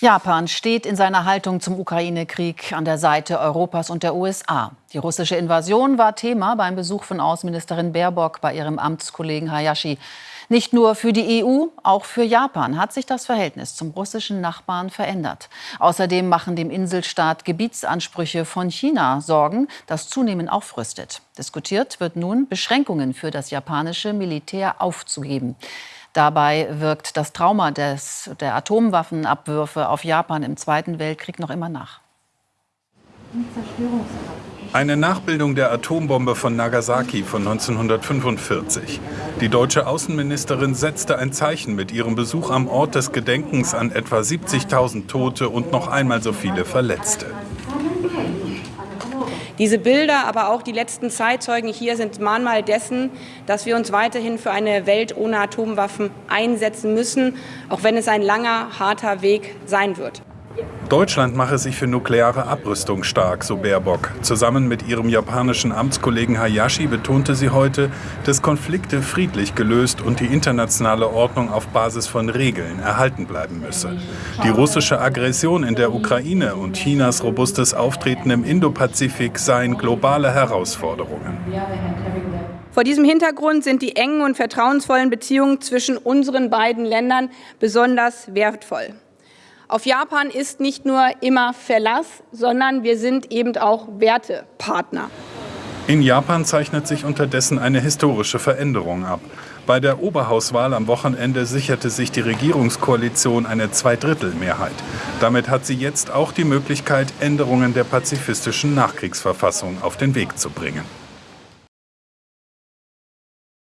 Japan steht in seiner Haltung zum Ukraine-Krieg an der Seite Europas und der USA. Die russische Invasion war Thema beim Besuch von Außenministerin Baerbock bei ihrem Amtskollegen Hayashi. Nicht nur für die EU, auch für Japan hat sich das Verhältnis zum russischen Nachbarn verändert. Außerdem machen dem Inselstaat Gebietsansprüche von China Sorgen, das zunehmend aufrüstet. Diskutiert wird nun, Beschränkungen für das japanische Militär aufzugeben. Dabei wirkt das Trauma des, der Atomwaffenabwürfe auf Japan im Zweiten Weltkrieg noch immer nach. Eine Nachbildung der Atombombe von Nagasaki von 1945. Die deutsche Außenministerin setzte ein Zeichen mit ihrem Besuch am Ort des Gedenkens an etwa 70.000 Tote und noch einmal so viele Verletzte. Diese Bilder, aber auch die letzten Zeitzeugen hier sind Mahnmal dessen, dass wir uns weiterhin für eine Welt ohne Atomwaffen einsetzen müssen, auch wenn es ein langer, harter Weg sein wird. Deutschland mache sich für nukleare Abrüstung stark, so Baerbock. Zusammen mit ihrem japanischen Amtskollegen Hayashi betonte sie heute, dass Konflikte friedlich gelöst und die internationale Ordnung auf Basis von Regeln erhalten bleiben müsse. Die russische Aggression in der Ukraine und Chinas robustes Auftreten im Indopazifik seien globale Herausforderungen. Vor diesem Hintergrund sind die engen und vertrauensvollen Beziehungen zwischen unseren beiden Ländern besonders wertvoll. Auf Japan ist nicht nur immer Verlass, sondern wir sind eben auch Wertepartner. In Japan zeichnet sich unterdessen eine historische Veränderung ab. Bei der Oberhauswahl am Wochenende sicherte sich die Regierungskoalition eine Zweidrittelmehrheit. Damit hat sie jetzt auch die Möglichkeit, Änderungen der pazifistischen Nachkriegsverfassung auf den Weg zu bringen.